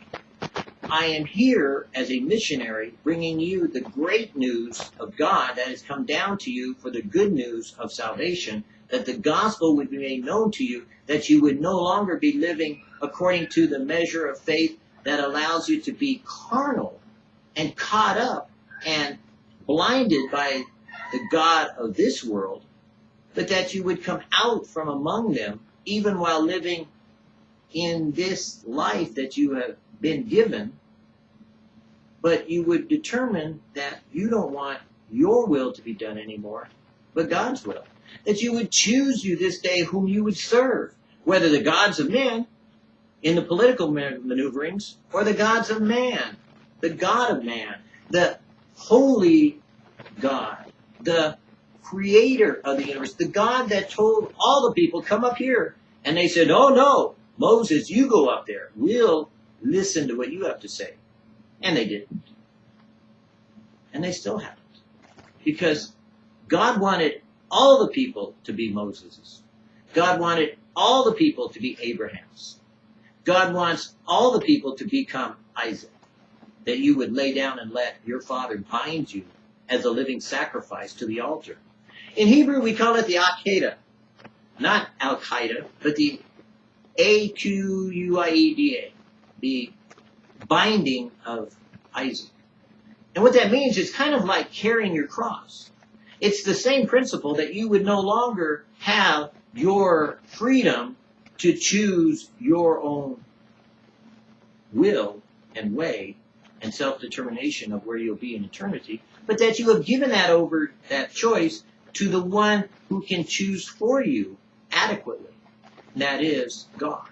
I am here as a missionary bringing you the great news of God that has come down to you for the good news of salvation, that the gospel would be made known to you, that you would no longer be living according to the measure of faith that allows you to be carnal and caught up and blinded by the God of this world, but that you would come out from among them even while living in this life that you have been given, but you would determine that you don't want your will to be done anymore, but God's will. That you would choose you this day whom you would serve, whether the gods of men in the political maneuverings or the gods of man, the God of man, the holy God, the creator of the universe, the God that told all the people, come up here. And they said, oh no, Moses, you go up there. We'll listen to what you have to say. And they didn't. And they still haven't. Because God wanted all the people to be Moses's. God wanted all the people to be Abraham's. God wants all the people to become Isaac. That you would lay down and let your father bind you as a living sacrifice to the altar. In Hebrew, we call it the Akedah. Not Al Qaeda, but the A Q U I E D A. The binding of Isaac. And what that means is kind of like carrying your cross. It's the same principle that you would no longer have your freedom to choose your own will and way and self-determination of where you'll be in eternity, but that you have given that over, that choice, to the one who can choose for you adequately. That is God.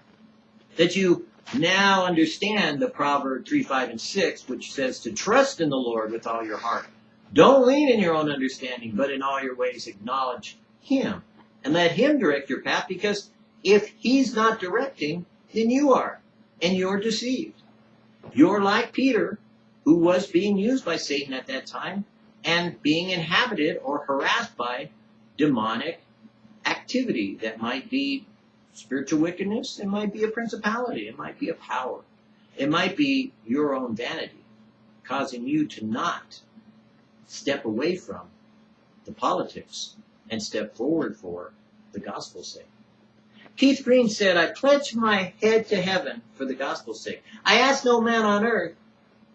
That you now understand the Proverb 3, 5, and 6, which says to trust in the Lord with all your heart. Don't lean in your own understanding, but in all your ways acknowledge Him. And let Him direct your path, because if He's not directing, then you are. And you're deceived. You're like Peter, who was being used by Satan at that time and being inhabited or harassed by demonic activity that might be spiritual wickedness, it might be a principality, it might be a power, it might be your own vanity causing you to not step away from the politics and step forward for the gospel's sake. Keith Green said, I pledge my head to heaven for the gospel's sake. I ask no man on earth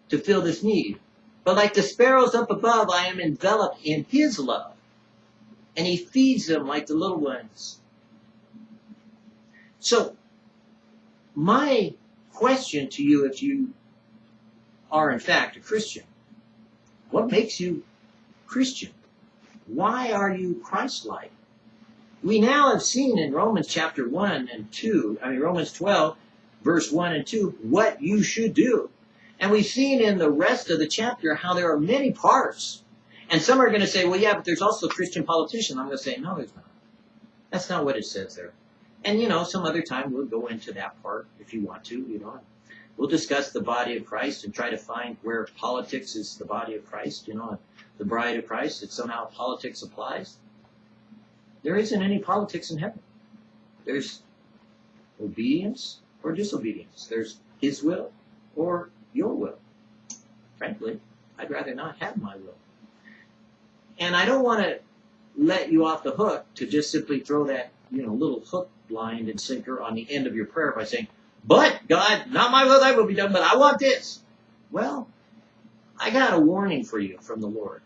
to fill this need, but like the sparrows up above, I am enveloped in his love. And he feeds them like the little ones. So, my question to you, if you are in fact a Christian, what makes you Christian? Why are you Christ-like? We now have seen in Romans chapter 1 and 2, I mean Romans 12, verse 1 and 2, what you should do. And we've seen in the rest of the chapter how there are many parts. And some are going to say, well, yeah, but there's also Christian politicians. I'm going to say, no, there's not. That's not what it says there. And, you know, some other time we'll go into that part if you want to, you know. We'll discuss the body of Christ and try to find where politics is the body of Christ, you know, the bride of Christ, that somehow politics applies. There isn't any politics in heaven. There's obedience or disobedience. There's His will or your will. Frankly, I'd rather not have my will. And I don't want to let you off the hook to just simply throw that, you know, little hook, line, and sinker on the end of your prayer by saying, but God, not my will, thy will be done, but I want this. Well, I got a warning for you from the Lord.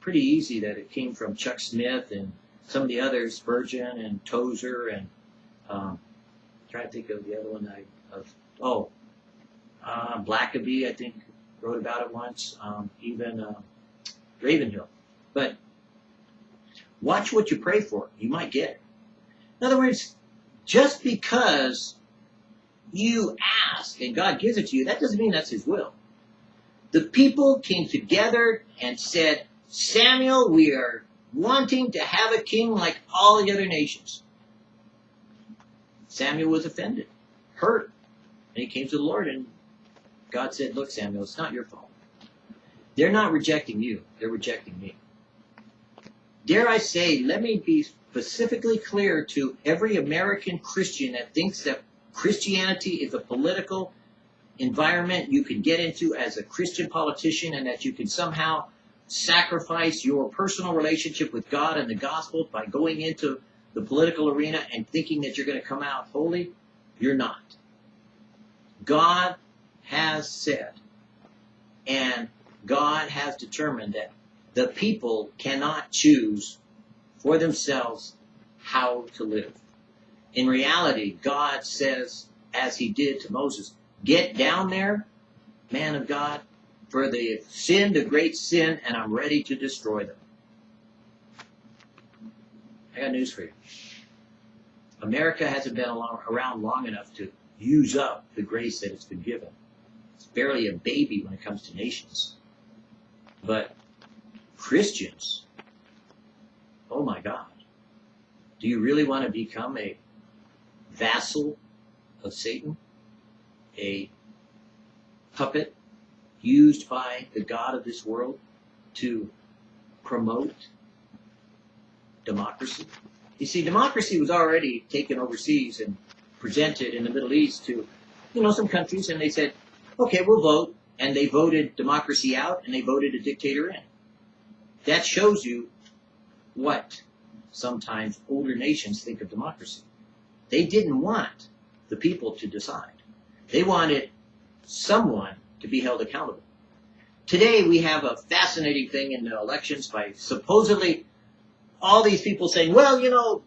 pretty easy that it came from Chuck Smith and some of the others, Spurgeon and Tozer and um, trying to think of the other one I of oh uh, Blackaby I think wrote about it once. Um, even uh, Ravenhill, but watch what you pray for. You might get it. In other words, just because you ask and God gives it to you, that doesn't mean that's His will. The people came together and said, Samuel, we are wanting to have a king like all the other nations. Samuel was offended, hurt, and he came to the Lord and God said, Look, Samuel, it's not your fault. They're not rejecting you, they're rejecting me. Dare I say, let me be specifically clear to every American Christian that thinks that Christianity is a political environment you can get into as a Christian politician and that you can somehow sacrifice your personal relationship with God and the gospel by going into the political arena and thinking that you're going to come out holy, you're not. God has said, and God has determined that the people cannot choose for themselves how to live. In reality, God says, as he did to Moses, get down there, man of God, for they have sinned a great sin, and I'm ready to destroy them. I got news for you. America hasn't been around long enough to use up the grace that it's been given. It's barely a baby when it comes to nations. But Christians, oh my God, do you really want to become a vassal of Satan? A puppet used by the God of this world to promote democracy? You see, democracy was already taken overseas and presented in the Middle East to, you know, some countries, and they said, okay, we'll vote. And they voted democracy out, and they voted a dictator in. That shows you what sometimes older nations think of democracy. They didn't want the people to decide. They wanted someone to be held accountable. Today we have a fascinating thing in the elections by supposedly all these people saying, well, you know,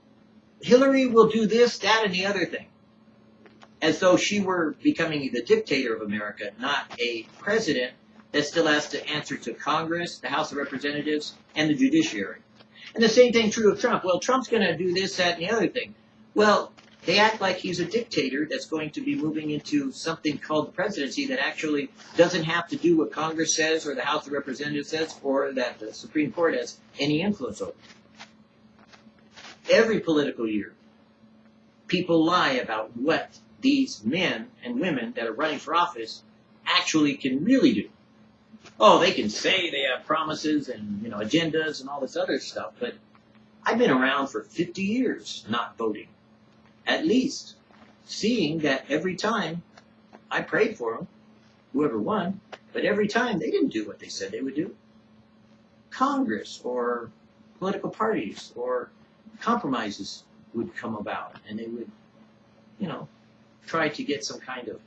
Hillary will do this, that, and the other thing. As though she were becoming the dictator of America, not a president that still has to answer to Congress, the House of Representatives, and the judiciary. And the same thing true of Trump. Well, Trump's going to do this, that, and the other thing. Well, they act like he's a dictator that's going to be moving into something called the presidency that actually doesn't have to do what Congress says or the House of Representatives says or that the Supreme Court has any influence over. Every political year, people lie about what these men and women that are running for office actually can really do. Oh, they can say they have promises and you know agendas and all this other stuff, but I've been around for 50 years not voting at least seeing that every time I prayed for them, whoever won, but every time they didn't do what they said they would do. Congress or political parties or compromises would come about and they would, you know, try to get some kind of,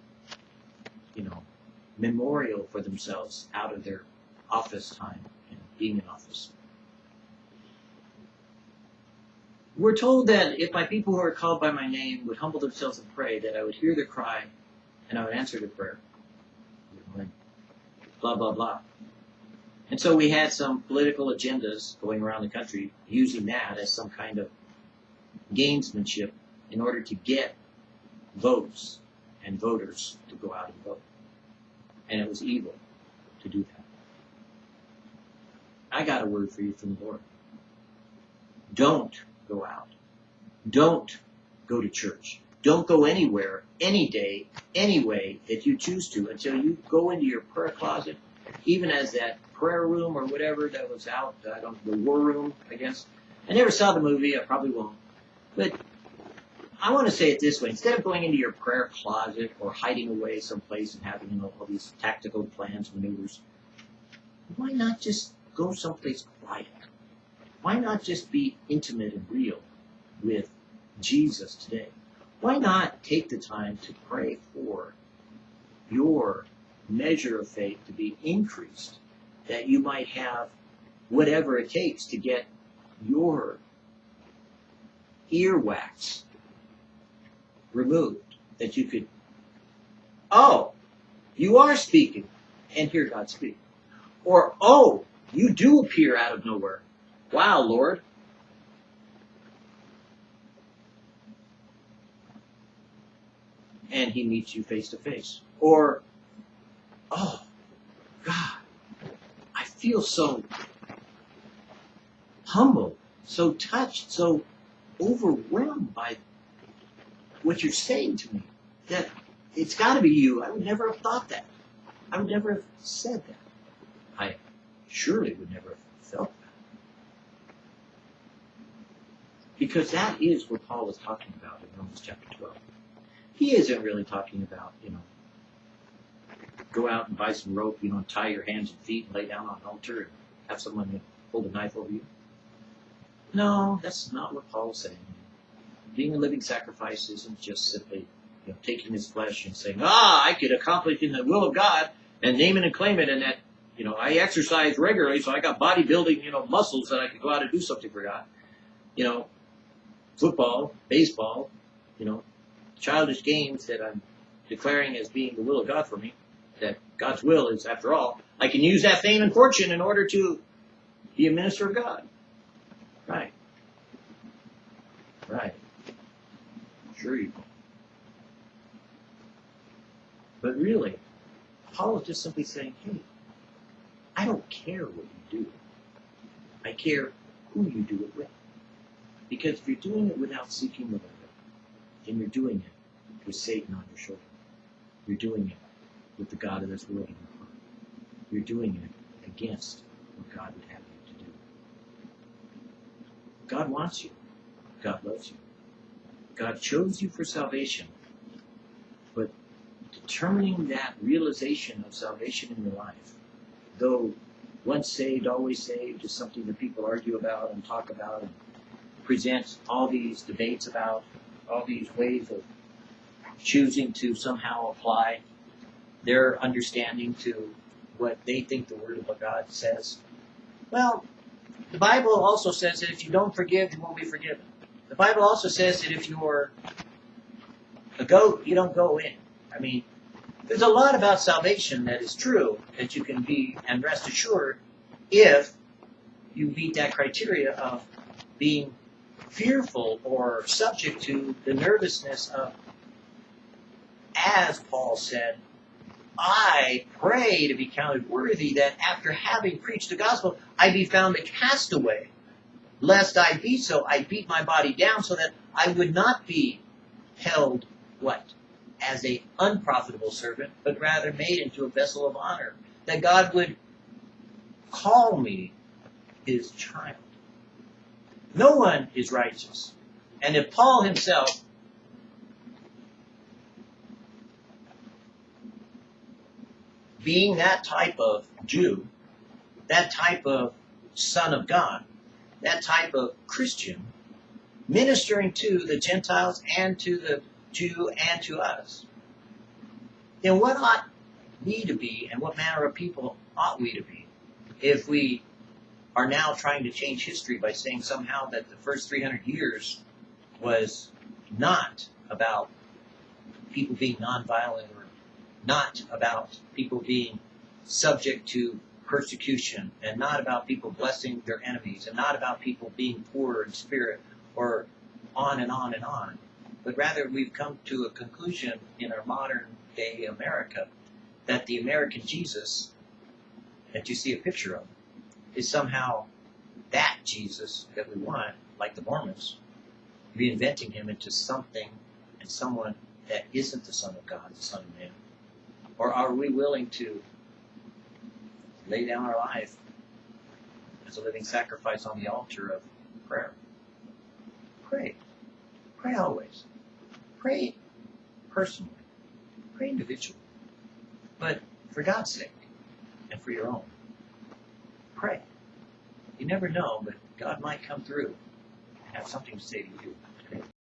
you know, memorial for themselves out of their office time and being in office. We're told that if my people who are called by my name would humble themselves and pray, that I would hear their cry and I would answer their prayer. Blah, blah, blah. And so we had some political agendas going around the country using that as some kind of gamesmanship in order to get votes and voters to go out and vote. And it was evil to do that. I got a word for you from the Lord. Don't go out. Don't go to church. Don't go anywhere, any day, any way that you choose to until you go into your prayer closet, even as that prayer room or whatever that was out, uh, I don't the war room, I guess. I never saw the movie, I probably won't. But I want to say it this way. Instead of going into your prayer closet or hiding away someplace and having you know, all these tactical plans, maneuvers, why not just go someplace quiet? Why not just be intimate and real with Jesus today? Why not take the time to pray for your measure of faith to be increased, that you might have whatever it takes to get your earwax removed. That you could, oh, you are speaking and hear God speak. Or, oh, you do appear out of nowhere. Wow, Lord. And he meets you face to face. Or, oh, God, I feel so humbled, so touched, so overwhelmed by what you're saying to me that it's got to be you. I would never have thought that. I would never have said that. I surely would never have felt that. Because that is what Paul was talking about in Romans chapter 12. He isn't really talking about, you know, go out and buy some rope, you know, tie your hands and feet and lay down on an altar and have someone hold a knife over you. No, that's not what Paul's saying. Being a living sacrifice isn't just simply you know, taking his flesh and saying, ah, I could accomplish in the will of God and name it and claim it and that, you know, I exercise regularly so I got bodybuilding, you know, muscles that I could go out and do something for God. You know, football, baseball, you know, childish games that I'm declaring as being the will of God for me, that God's will is, after all, I can use that fame and fortune in order to be a minister of God. Right. Right. But really, Paul is just simply saying, hey, I don't care what you do. I care who you do it with. Because if you're doing it without seeking the Lord, then you're doing it with Satan on your shoulder. You're doing it with the God of this world in your heart. You're doing it against what God would have you to do. God wants you. God loves you. God chose you for salvation. But determining that realization of salvation in your life, though once saved, always saved, is something that people argue about and talk about and present all these debates about, all these ways of choosing to somehow apply their understanding to what they think the Word of God says. Well, the Bible also says that if you don't forgive, you won't be forgiven. The Bible also says that if you're a goat, you don't go in. I mean, there's a lot about salvation that is true that you can be and rest assured if you meet that criteria of being fearful or subject to the nervousness of, as Paul said, I pray to be counted worthy that after having preached the gospel, I be found a castaway. Lest I be so, I beat my body down so that I would not be held, what? As a unprofitable servant, but rather made into a vessel of honor. That God would call me his child. No one is righteous. And if Paul himself being that type of Jew, that type of son of God, that type of Christian, ministering to the Gentiles and to the Jew and to us, then what ought we to be and what manner of people ought we to be if we are now trying to change history by saying somehow that the first 300 years was not about people being nonviolent or not about people being subject to persecution and not about people blessing their enemies and not about people being poor in spirit or on and on and on. But rather, we've come to a conclusion in our modern day America that the American Jesus that you see a picture of is somehow that Jesus that we want, like the Mormons, reinventing him into something and someone that isn't the Son of God, the Son of Man. Or are we willing to lay down our life as a living sacrifice on the altar of prayer? Pray. Pray always. Pray personally. Pray individually. But for God's sake and for your own. Pray. You never know, but God might come through and have something to say to you.